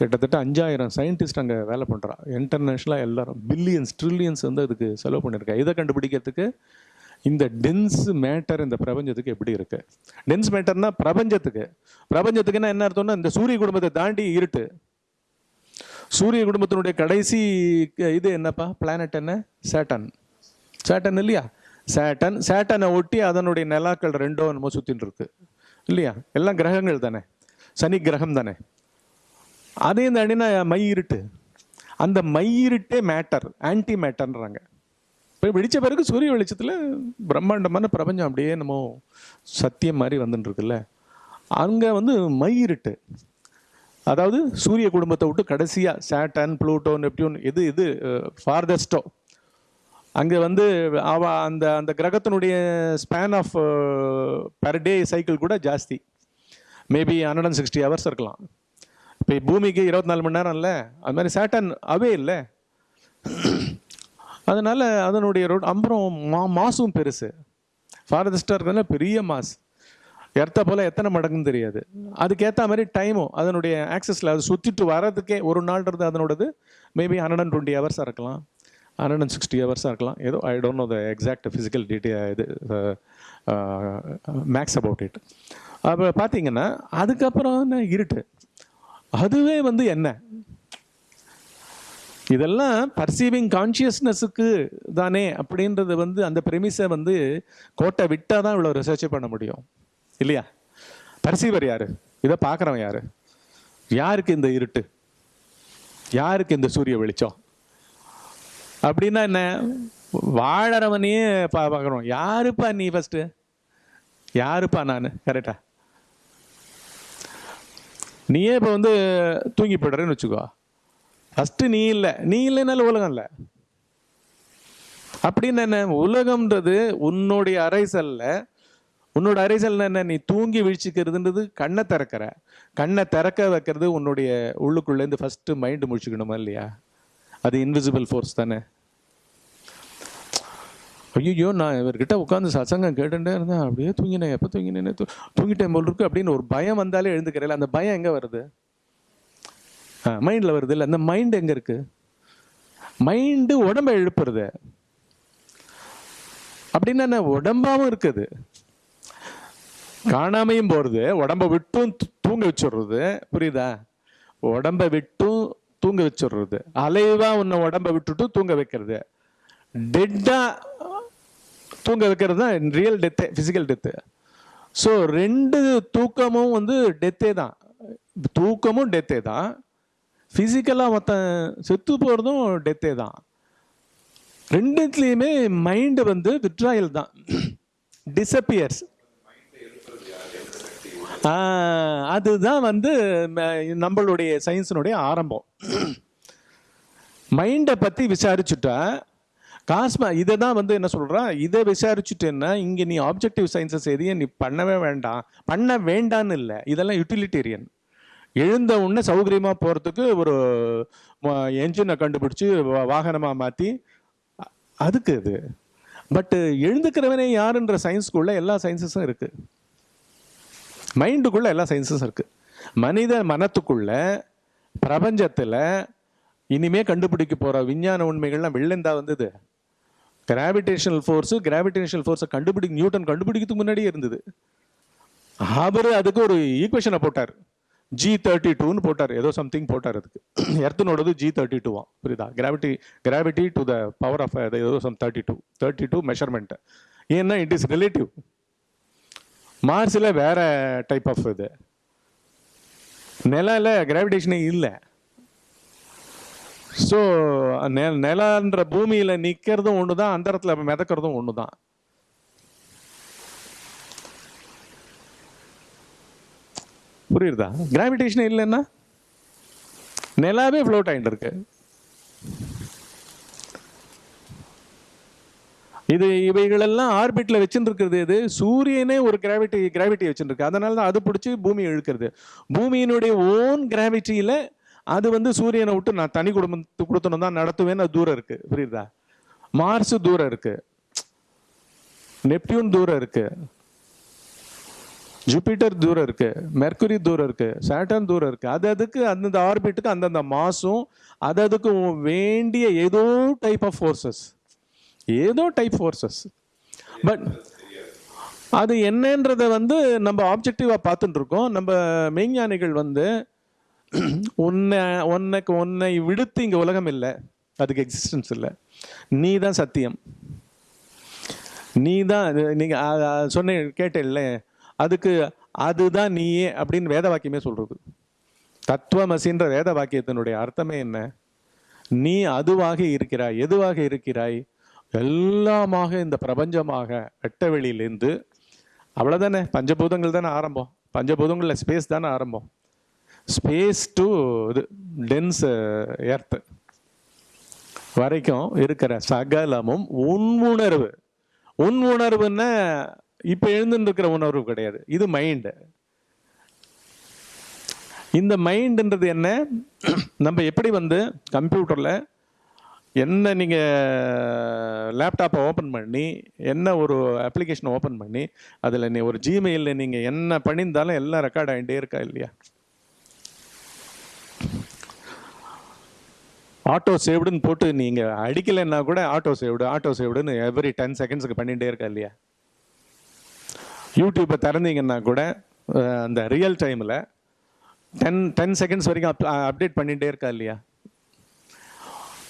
கிட்டத்தட்ட அஞ்சாயிரம் சயின்டிஸ்ட் அங்கே வேலை பண்ணுறா இன்டர்நேஷ்னலாக எல்லாரும் பில்லியன்ஸ் ட்ரில்லியன்ஸ் வந்து அதுக்கு செலவு பண்ணியிருக்காங்க இதை கண்டுபிடிக்கிறதுக்கு இந்த டென்ஸ் மேட்டர் இந்த பிரபஞ்சத்துக்கு எப்படி இருக்குது டென்ஸ் மேட்டர்னா பிரபஞ்சத்துக்கு. பிரபஞ்சத்துக்குன்னா என்ன அர்த்தம்னா இந்த சூரிய குடும்பத்தை தாண்டி இருட்டு. சூரிய குடும்பத்தினுடைய கடைசி இது என்னப்பா? பிளானட் என்ன? சேட்டன் சேட்டன் இல்லையா? சேட்டன் சேட்டனை ஒட்டி அதனுடைய நிலாக்கள் ரெண்டோ என்னமோ சுற்றின்னு இருக்கு. இல்லையா? எல்லாம் கிரகங்கள் தானே. சனி கிரகம் தானே. அதையும் தாண்டினா மை இருட்டு. அந்த மை இருட்டே மேட்டர் ஆன்டி மேட்டர்ன்றாங்க இப்போ வெடித்த பிறகு சூரிய வெளிச்சத்தில் பிரம்மாண்டமான பிரபஞ்சம் அப்படியே நம்ம சத்தியம் மாதிரி வந்துட்டு இருக்குல்ல. அங்கே வந்து மை இருட்டு. அதாவது சூரிய குடும்பத்தை விட்டு கடைசியாக சேட்டன் ப்ளூட்டோ நெப்டியூன் எது இது ஃபார்தஸ்டோ அங்கே வந்து அவ அந்த அந்த கிரகத்தினுடைய span of per day cycle கூட ஜாஸ்தி. Maybe hundred and sixty hours இருக்கலாம். இப்போ பூமிக்கு இருபத்தி நாலு மணி நேரம் இல்லை. அது மாதிரி சேட்டன் அவே இல்லை. அதனால் அதனுடைய ரோட் அப்புறம் மா மாசும் பெருசு. ஃபாரதஸ்டாக இருக்கிறதுனால பெரிய மாஸ் எர்த்த போல் எத்தனை மடங்குன்னு தெரியாது. அதுக்கேற்ற மாதிரி டைமும் அதனுடைய ஆக்சஸில் அது சுற்றிட்டு வர்றதுக்கே ஒரு நாள்ன்றது அதனோடது மேபி ஹண்ட்ரட் அண்ட் டுவெண்ட்டி ஹவர்ஸாக இருக்கலாம். ஹண்ட்ரட் அண்ட் சிக்ஸ்டி ஹவர்ஸாக இருக்கலாம். ஏதோ I don't know the exact physical detail இது uh, uh, max about it அப்போ பார்த்தீங்கன்னா அதுக்கப்புறம் என்ன இருட்டு. அதுவே வந்து என்ன? இதெல்லாம் பர்சீவிங் கான்ஷியஸ்னஸுக்கு தானே அப்படின்றது வந்து அந்த ப்ரெமிஸை வந்து கோட்டை விட்டால் தான் இவ்வளோ ரிசர்ச் பண்ண முடியும். இல்லையா? பர்சீவர் யார்? இதை பார்க்குறவன் யார்? யாருக்கு இந்த இருட்டு? யாருக்கு இந்த சூரிய வெளிச்சம்? அப்படின்னா என்ன? வாழறவனையே பா பார்க்குறோம் யாருப்பா நீ ஃபஸ்ட்டு யாருப்பா நான்? கரெக்டா நீயே இப்போ வந்து தூங்கி போய்டுறேன்னு வச்சுக்கோ. ஃபஸ்ட்டு நீ இல்லை. நீ இல்லைனாலும் உலகம் இல்லை. அப்படின்னு என்ன? உலகம்ன்றது உன்னுடைய அரைசல்ல உன்னோட அரைசல் என்ன? நீ தூங்கி வீழ்ச்சிக்கிறதுன்றது கண்ணை திறக்கிற. கண்ணை திறக்க வைக்கிறது உன்னுடைய உள்ளுக்குள்ளேருந்து ஃபஸ்ட்டு மைண்டு முடிச்சுக்கணுமா இல்லையா? அது இன்விசிபிள் ஃபோர்ஸ் தானே? ஐயோ நான் இவர்கிட்ட உட்காந்து சசங்கம் கேட்டுட்டே இருந்தேன். அப்படியே தூங்கினேன். எப்போ தூங்கினேன்னு தூங்கிட்டேன் போல் இருக்கு அப்படின்னு ஒரு பயம் வந்தாலே எழுந்துக்கிறேன் அந்த பயம் எங்கே வருது? ஆ மைண்டில் வருது இல்லை? அந்த மைண்ட் எங்கே இருக்கு? மைண்டு உடம்பை எழுப்புறது. அப்படின்னா என்ன? உடம்பாவும் இருக்குது. காணாமையும் போகிறது உடம்பை விட்டும் தூங்க வச்சுடுறது. புரியுதா? உடம்பை விட்டும் தூங்க வச்சிடுறது. அலைவா உன்னை உடம்ப விட்டுட்டு தூங்க வைக்கிறது. டெட்டா தூங்க வைக்கிறது தான் real death physical death so ரெண்டு தூக்கமும் வந்து டெத்தே தான். தூக்கமும் டெத்தே தான். ஃபிசிக்கலாக மற்ற செத்து போகிறதும் டெத்தே தான். ரெண்டுத்துலேயுமே மைண்டு வந்து விட்ராயல் தான். டிசப்பியர்ஸ் அதுதான் வந்து ம- நம்மளுடைய சயின்ஸினுடைய ஆரம்பம். மைண்டை பற்றி விசாரிச்சுட்டா காஸ்மா இதை தான் வந்து என்ன சொல்கிறான் இதை விசாரிச்சுட்டேன்னா இங்கே நீ ஆப்ஜெக்டிவ் சயின்ஸஸ் எதையும் நீ பண்ணவே வேண்டாம். பண்ண வேண்டான்னு இல்லை இதெல்லாம் யூட்டிலிட்டேரியன் எழுந்த உடனே சௌகரியமாக போகிறதுக்கு ஒரு என்ஜினை கண்டுபிடிச்சி வாகனமாக மாற்றி அதுக்கு இது. பட்டு எழுந்துக்கிறவனே யாருன்ற சயின்ஸ்குள்ளே எல்லா சயின்ஸஸும் இருக்குது மைண்டுக்குள்ளே எல்லா சயின்ஸஸும் இருக்குது மனித மனத்துக்குள்ள பிரபஞ்சத்தில் இனிமே கண்டுபிடிக்க போகிற விஞ்ஞான உண்மைகள்லாம் வெள்ளந்தா வந்தது. கிராவிடேஷனல் ஃபோர்ஸு கிராவிடேஷனல் ஃபோர்ஸை கண்டுபிடி நியூட்டன் கண்டுபிடிக்கிறதுக்கு முன்னாடியே இருந்தது. அவர் அதுக்கு ஒரு ஈக்குவேஷனை போட்டார். ஜி தேர்ட்டி டூன்னு போட்டார். ஏதோ சம்திங் போட்டார் அதுக்கு. எர்த்தனோடது ஜி தேர்ட்டி டூவா புரியுதா? Gravity gravity to the power of ஏதோ sum thirty two thirty two measurement ஏன்னா இட் இஸ் ரிலேட்டிவ் மார்ஸில் வேற டைப் ஆஃப் இது. நிலால கிராவிடேஷனே இல்லை. ஸோ நெ நிலன்ற பூமியில் நிற்கிறதும் ஒன்று தான் அந்தரத்தில் மிதக்கிறதும் ஒன்று தான் புரியுதா? கிராவிடேஷன் இல்லைன்னா நிலாவே ஃப்ளோட் ஆகிட்டு இருக்கு. இது இவைகளெல்லாம் ஆர்பிட்டில் வச்சுருக்கிறது இது சூரியனே ஒரு கிராவிட்டி கிராவிட்டி வச்சுருக்கு அதனால தான் அது பிடிச்சி பூமி இழுக்கிறது. பூமியினுடைய ஓன் கிராவிட்டியில் அது வந்து சூரியனை விட்டு நான் தனி குடும்பத்து கொடுத்தணும் தான் நடத்துவேன்னு அது தூரம் இருக்கு. புரியுதா? மார்ஸ் தூரம் இருக்கு. நெப்டியூன் தூரம் இருக்கு. ஜூபிட்டர் தூரம் இருக்கு. மெர்க்குரி தூரம் இருக்கு. சாட்டர்ன் தூரம் இருக்கு. அது அதுக்கு அந்தந்த ஆர்பிட்டுக்கு அந்தந்த மாசும் அது அதுக்கு வேண்டிய ஏதோ டைப் ஆஃப் ஃபோர்ஸஸ் ஏதோ டைப் ஃபோர்ஸஸ் பட் அது என்னன்றத வந்து நம்ம ஆப்ஜெக்டிவாக பார்த்துட்டு இருக்கோம் நம்ம மெய்ஞானிகள் வந்து உன்னை உன்னைக்கு உன்னை விடுத்து இங்கே உலகம் இல்லை. அதுக்கு எக்ஸிஸ்டன்ஸ் இல்லை. நீ தான் சத்தியம் நீ தான் நீங்கள் சொன்ன கேட்டேன்ல. அதுக்கு அதுதான் நீயே அப்படின்னு வேத வாக்கியமே சொல்கிறது தத்துவமசின்ற வேத வாக்கியத்தினுடைய அர்த்தமே என்ன? நீ அதுவாக இருக்கிறாய் எதுவாக இருக்கிறாய்? எல்லாமாக இந்த பிரபஞ்சமாக வெட்ட வெளியிலேருந்து அவ்வளோதானே பஞ்சபூதங்கள் தானே ஆரம்பம். பஞ்சபூதங்களில் ஸ்பேஸ் தானே ஆரம்பம். ஸ்பேஸ் டு இது டென்ஸ் எர்த்து வரைக்கும் இருக்கிற சகலமும் உன் உணர்வு உன் உணர்வுன்னா இப்போ எழுந்துருக்கிற உணர்வு கிடையாது. இது மைண்டு இந்த மைண்டுன்றது என்ன? நம்ம எப்படி வந்து கம்ப்யூட்டரில் என்ன நீங்கள் லேப்டாப்பை ஓப்பன் பண்ணி என்ன ஒரு அப்ளிகேஷனை ஓப்பன் பண்ணி அதில் நீ ஒரு ஜிமெயிலில் நீங்கள் என்ன பண்ணியிருந்தாலும் எல்லாம் ரெக்கார்ட் ஆகிட்டே இருக்கா இல்லையா? ஆட்டோ சேவ்டுன்னு போட்டு நீங்கள் அடிக்கலைன்னா கூட ஆட்டோ சேவ்டு ஆட்டோ சேவ்டுன்னு எவ்ரி டென் செகண்ட்ஸுக்கு பண்ணிகிட்டே இருக்கா இல்லையா? யூடியூப்பை திறந்தீங்கன்னா கூட அந்த ரியல் டைமில் டென் டென் செகண்ட்ஸ் வரைக்கும் அப் அப்டேட் பண்ணிகிட்டே இருக்கா இல்லையா?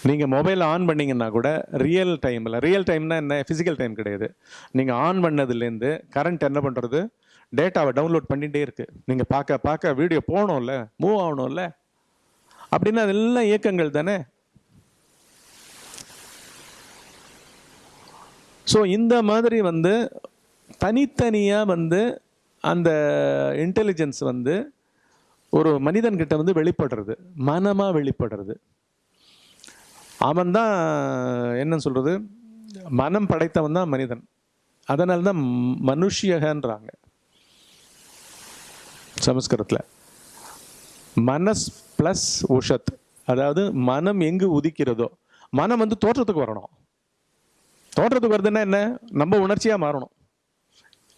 நீங்கள் மொபைல் ஆன் பண்ணீங்கன்னா கூட ரியல் டைமில் ரியல் டைம்னா என்ன? ஃபிசிக்கல் டைம் கிடையாது. நீங்கள் ஆன் பண்ணதுலேருந்து கரண்ட் என்ன பண்ணுறது டேட்டாவை டவுன்லோட் பண்ணிகிட்டே இருக்குது நீங்கள் பார்க்க பார்க்க வீடியோ போகணும்ல மூவ் ஆகணும்ல? அப்படின்னா அதெல்லாம் இயக்கங்கள் தானே? ஸோ இந்த மாதிரி வந்து தனித்தனியாக வந்து அந்த இன்டெலிஜென்ஸ் வந்து ஒரு மனிதன்கிட்ட வந்து வெளிப்படுறது மனமாக வெளிப்படுறது. அவன் தான் என்னன்னு சொல்கிறது மனம் படைத்தவன் தான் மனிதன். அதனால தான் மனுஷியகன்றாங்க. சமஸ்கிருதத்தில். மனஸ் ப்ளஸ் உஷத். அதாவது மனம் எங்கு உதிக்கிறதோ. மனம் வந்து தோற்றத்துக்கு வரணும். தோற்றத்துக்கு வருதுன்னா என்ன? நம்ம உணர்ச்சியாக மாறணும்.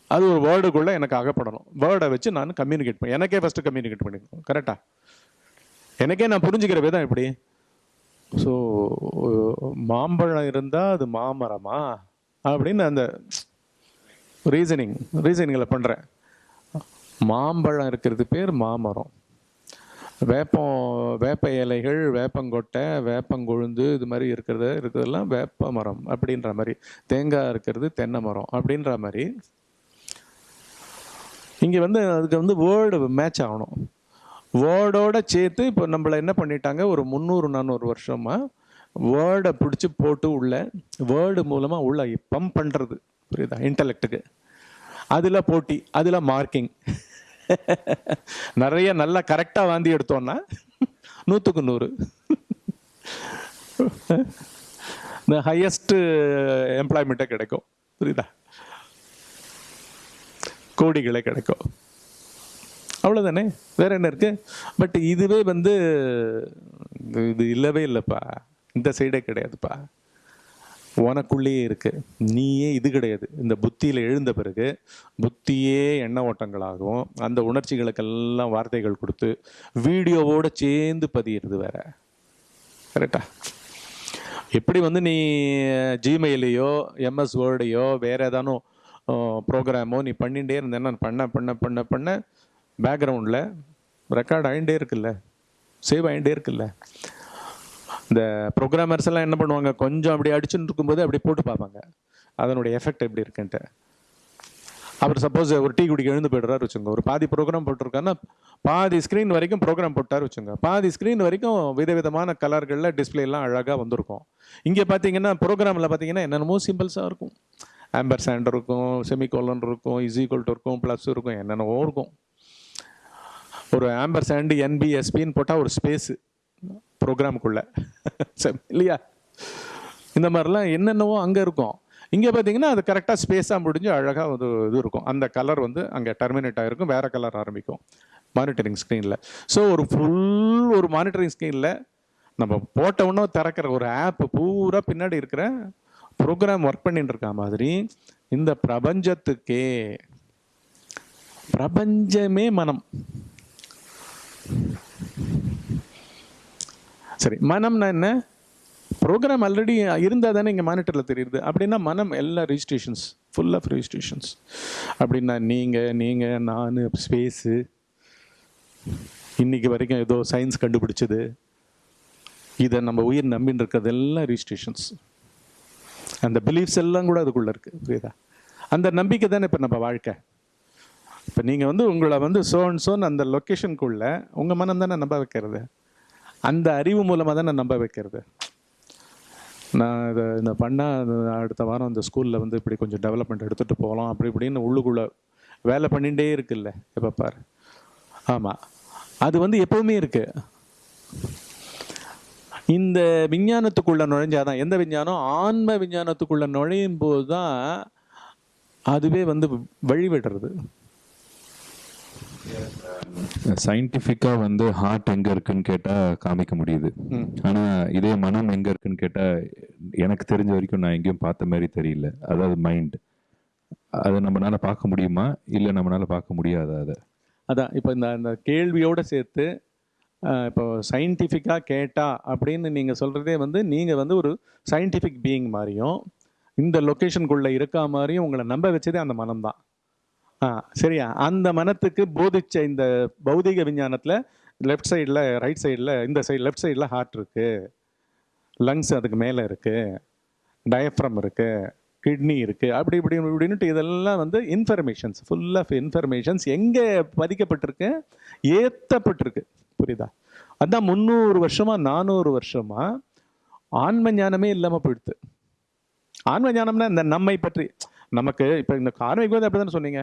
அது ஒரு வேர்டுக்குள்ளே எனக்கு அகப்படணும். வேர்டை வச்சு நான் கம்யூனிகேட் பண்ண எனக்கே ஃபஸ்ட்டு கம்யூனிகேட் பண்ணிக்கணும். கரெக்டாக எனக்கே நான் புரிஞ்சுக்கிற விதம் எப்படி ஸோ மாம்பழம் இருந்தால் அது மாமரமா? அப்படின்னு அந்த ரீசனிங் ரீசனிங்கில் பண்ணுறேன் மாம்பழம் இருக்கிறது பேர் மாமரம். வேப்பம் வேப்ப இலைகள் வேப்பங்கொட்டை வேப்பங்கொழுந்து இது மாதிரி இருக்கிறது இருக்கிறதெல்லாம் வேப்ப மரம் அப்படின்ற மாதிரி. தேங்காய் இருக்கிறது தென்னை மரம் அப்படின்ற மாதிரி. இங்கே வந்து அதுக்கு வந்து வேர்டு மேட்ச் ஆகணும். வேர்டோட சேர்த்து இப்போ நம்மளை என்ன பண்ணிட்டாங்க? ஒரு முந்நூறு நானூறு வருஷமாக வேர்டை பிடிச்சி போட்டு உள்ள வேர்டு மூலமாக உள்ள பம்ப் பண்ணுறது புரியுதா? இன்டலெக்டுக்கு அதில் போட்டி அதில் மார்க்கிங் நிறைய நல்லா கரெக்டாக வாந்தி எடுத்தோன்னா நூற்றுக்கு நூறு. இந்த ஹையஸ்ட் எம்ப்ளாய்மெண்ட்டே கிடைக்கும். புரியுதா? கோடிகளே கிடைக்கும். அவ்வளோதானே வேற என்ன இருக்கு? பட் இதுவே வந்து இது- இல்லவே இல்லைப்பா. இந்த சைடே கிடையாதுப்பா. உனக்குள்ளேயே இருக்கு. நீயே இது கிடையாது. இந்த புத்தியில் எழுந்த பிறகு புத்தியே எண்ண ஓட்டங்களாகவும் அந்த உணர்ச்சிகளுக்கெல்லாம் வார்த்தைகள் கொடுத்து வீடியோவோடு சேர்ந்து பதியிறது வேற. கரெக்டா எப்படி வந்து நீ ஜிமெயிலையோ எம்எஸ் வேர்டையோ வேறு ஏதானும் ப்ரோக்ராமோ நீ பண்ணிகிட்டே இருந்தேன்னா பண்ண பண்ண பண்ண பண்ண பேக்ரவுண்டில் ரெக்கார்ட் ஆகிட்டே இருக்குல்ல. சேவ் ஆகிட்டே இருக்குல்ல. இந்த ப்ரோக்ராமர்ஸ் எல்லாம் என்ன பண்ணுவாங்க? கொஞ்சம் அப்படி அடிச்சுட்டு இருக்கும்போது அப்படி போட்டு பார்ப்பாங்க. அதனுடைய எஃபெக்ட் எப்படி இருக்குன்ட்டு. அப்புறம் சப்போஸ் ஒரு டீ குடிக்க எழுந்து போய்டுறாரு வச்சுங்க ஒரு பாதி ப்ரோக்ராம் போட்டிருக்காருன்னா பாதி ஸ்க்ரீன் வரைக்கும் ப்ரோக்ராம் போட்டார் வச்சுங்க பாதி ஸ்க்ரீன் வரைக்கும் விதவிதமான கலர்களில் டிஸ்பிளேலாம் அழகாக வந்திருக்கும். இங்கே பார்த்தீங்கன்னா ப்ரோக்ராமில் பார்த்தீங்கன்னா என்னென்னமோ சிம்பிள்ஸாக இருக்கும். ஆம்பர் சாண்ட் இருக்கும் செமிகோலன் இருக்கும் இஸீக்வல் இருக்கும் ப்ளஸ் இருக்கும் என்னென்னவோ இருக்கும். ஒரு ஆம்பர் சாண்டு என்பிஎஸ்பின்னு போட்டால் ஒரு ஸ்பேஸு ப்ரோக்ராமுக்குள்ள இல்லையா? இந்த மாதிரிலாம் என்னென்னவோ அங்கே இருக்கும். இங்கே பார்த்தீங்கன்னா அது கரெக்டாக ஸ்பேஸாக முடிஞ்சு அழகாக ஒரு இது இருக்கும். அந்த கலர் வந்து அங்கே டெர்மினேட் ஆகிருக்கும் வேறு கலர் ஆரம்பிக்கும். மானிட்டரிங் ஸ்க்ரீனில் ஸோ ஒரு ஃபுல் ஒரு மானிட்டரிங் ஸ்க்ரீனில் நம்ம போட்ட உடனே திறக்கிற ஒரு ஆப் பூரா பின்னாடி இருக்கிற ப்ரோக்ராம் ஒர்க் பண்ணிட்டு இருக்க மாதிரி இந்த பிரபஞ்சத்துக்கே பிரபஞ்சமே மனம். சரி மனம்னா என்ன? ப்ரோக்ராம் ஆல்ரெடி இருந்தால் தானே இங்கே மானிட்டரில் தெரியுது. அப்படின்னா மனம் எல்லா ரிஜிஸ்ட்ரேஷன்ஸ் ஃபுல் ஆஃப் ரிஜிஸ்ட்ரேஷன்ஸ் அப்படின்னா நீங்கள் நீங்கள் நான் ஸ்பேஸு இன்றைக்கி வரைக்கும் ஏதோ சயின்ஸ் கண்டுபிடிச்சது. இதை நம்ம உயிர் நம்பின்னு இருக்கிறது எல்லாம் ரிஜிஸ்ட்ரேஷன்ஸ் அந்த பிலீஃப்ஸ் எல்லாம் கூட அதுக்குள்ளே இருக்குது புரியுதா? அந்த நம்பிக்கை தானே இப்போ நம்ம வாழ்க்கை. இப்போ நீங்கள் வந்து உங்களை வந்து சோன் சோன் அந்த லொக்கேஷனுக்குள்ளே உங்கள் மனம் தானே நம்ப வைக்கிறது? அந்த அறிவு மூலமாக தானே நம்ப வைக்கிறது? நான் இதை இந்த பண்ணால் அடுத்த வாரம் அந்த ஸ்கூலில் வந்து இப்படி கொஞ்சம் டெவலப்மெண்ட் எடுத்துகிட்டு போகலாம் அப்படி இப்படின்னு உள்ளுக்குள்ளே வேலை பண்ணிகிட்டே இருக்குல்ல எப்போ பாரு. ஆமாம் அது வந்து எப்போவுமே இருக்குது இந்த விஞ்ஞானத்துக்குள்ளே நுழைஞ்சாதான் எந்த விஞ்ஞானம்? ஆன்ம விஞ்ஞானத்துக்குள்ளே நுழையும் போது தான் அதுவே வந்து வழிவிடுறது. சயின்டிஃபிக்காக வந்து ஹார்ட் எங்கே இருக்குன்னு கேட்டால் காமிக்க முடியுது. ஆனால் இதே மனம் எங்கே இருக்குன்னு கேட்டால் எனக்கு தெரிஞ்ச வரைக்கும் நான் எங்கேயும் பார்த்த மாதிரி தெரியல. அதாவது மைண்ட் அதை நம்மளால பார்க்க முடியுமா? இல்லை நம்மளால பார்க்க முடியாதா அதை? அதான் இப்போ இந்த அந்த கேள்வியோடு சேர்த்து இப்போ சயின்டிஃபிக்காக கேட்டா அப்படின்னு நீங்கள் சொல்கிறதே வந்து நீங்கள் வந்து ஒரு சயின்டிஃபிக் பீயிங் மாதிரியும் இந்த லொக்கேஷனுக்குள்ளே இருக்கா மாதிரியும் உங்களை நம்ப வச்சதே அந்த மனம்தான். ஆ சரியா. அந்த மனத்துக்கு போதிச்ச இந்த பௌதிக விஞ்ஞானத்தில் லெஃப்ட் சைடில் ரைட் சைடில் இந்த சைடு லெஃப்ட் சைடில் ஹார்ட் இருக்குது லங்ஸ் அதுக்கு மேலே இருக்குது டயஃப்ரம் இருக்குது கிட்னி இருக்குது அப்படி இப்படி இப்படின்னுட்டு இதெல்லாம் வந்து இன்ஃபர்மேஷன்ஸ் ஃபுல் ஆஃப் இன்ஃபர்மேஷன்ஸ் எங்கே பதிக்கப்பட்டிருக்கு? ஏற்றப்பட்டிருக்கு புரியுதா? அதான் முந்நூறு வருஷமாக நானூறு வருஷமாக ஆன்ம ஞானமே இல்லாமல் போயிடுது. ஆன்ம ஞானம்னா இந்த நம்மை பற்றி நமக்கு இப்போ இந்த கார்மிக் வந்து அப்படி தானே சொன்னீங்க?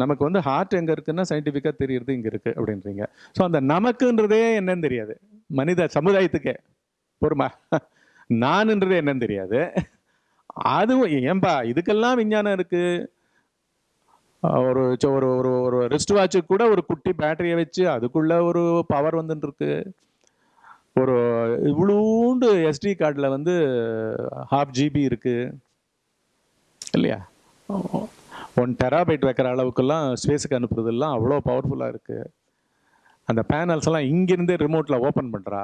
நமக்கு வந்து ஹார்ட் எங்கே இருக்குன்னா சயின்டிஃபிக்காக தெரியுறது இங்கே இருக்குது அப்படின்றீங்க. ஸோ அந்த நமக்குன்றதே என்னன்னு தெரியாது. மனித சமுதாயத்துக்கே. பொறுமா? நான்ன்றதே என்னன்னு தெரியாது. அதுவும் ஏன்பா இதுக்கெல்லாம் விஞ்ஞானம் இருக்குது ஒரு ஒரு ஒரு ஒரு ரிஸ்ட் வாட்சு கூட ஒரு குட்டி பேட்டரியை வச்சு அதுக்குள்ளே ஒரு பவர் வந்துட்டுருக்கு ஒரு இவ்வளோண்டு எஸ்டி கார்டில் வந்து ஹாஃப் ஜிபி இருக்குது இல்லையா? ஒன் டெராபைட் வைக்கிற அளவுக்குலாம் ஸ்பேஸுக்கு அனுப்புறதெல்லாம் அவ்வளோ பவர்ஃபுல்லாக இருக்குது அந்த பேனல்ஸ் எல்லாம் இங்கேருந்தே ரிமோட்டில் ஓப்பன் பண்ணுறா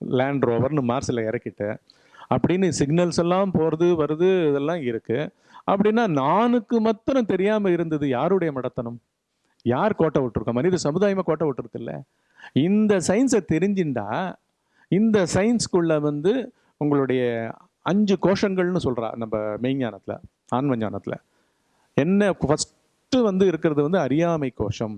லேண்ட் ரோவர்னு மார்ஸில் இறக்கிட்டு. அப்படின்னு சிக்னல்ஸ் எல்லாம் போகிறது வருது இதெல்லாம் இருக்குது அப்படின்னா நானுக்கு மாத்திரம் தெரியாமல் இருந்தது யாருடைய மடத்தனம்? யார் கோட்டை விட்டுருக்கோம் மனித சமுதாயமாக கோட்டை விட்டுருக்குல்ல இந்த சயின்ஸை தெரிஞ்சுண்டா இந்த சயின்ஸ்குள்ளே வந்து உங்களுடைய அஞ்சு கோஷங்கள்னு சொல்கிறா நம்ம மெய்ஞானத்தில் ஆன்மஞானத்தில். என்ன ஃபஸ்ட்டு வந்து இருக்கிறது வந்து அறியாமை கோஷம்.